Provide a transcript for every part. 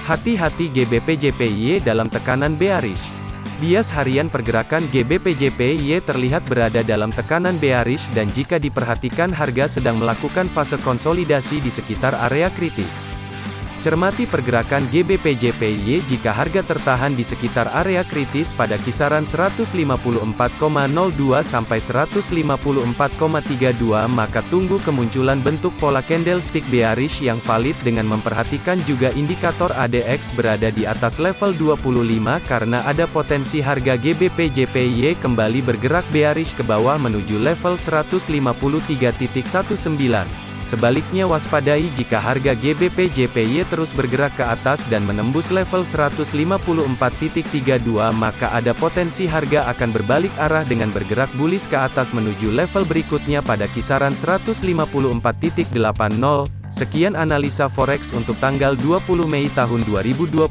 Hati-hati GBP-JPY dalam tekanan bearish. Bias harian pergerakan GBP-JPY terlihat berada dalam tekanan bearish dan jika diperhatikan harga sedang melakukan fase konsolidasi di sekitar area kritis. Cermati pergerakan GBP-JPY jika harga tertahan di sekitar area kritis pada kisaran 154,02 sampai 154,32 maka tunggu kemunculan bentuk pola candlestick bearish yang valid dengan memperhatikan juga indikator ADX berada di atas level 25 karena ada potensi harga GBP-JPY kembali bergerak bearish ke bawah menuju level 153.19. Sebaliknya waspadai jika harga GBP JPY terus bergerak ke atas dan menembus level 154.32 maka ada potensi harga akan berbalik arah dengan bergerak bullish ke atas menuju level berikutnya pada kisaran 154.80. Sekian analisa forex untuk tanggal 20 Mei tahun 2021.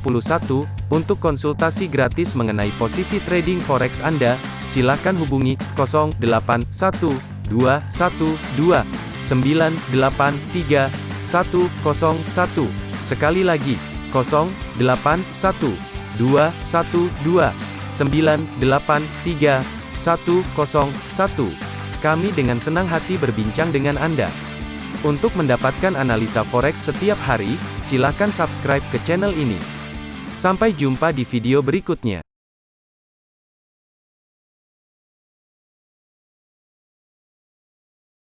Untuk konsultasi gratis mengenai posisi trading forex Anda, silakan hubungi 081212 983 101. Sekali lagi, 081 212 983 101. Kami dengan senang hati berbincang dengan Anda. Untuk mendapatkan analisa forex setiap hari, silakan subscribe ke channel ini. Sampai jumpa di video berikutnya.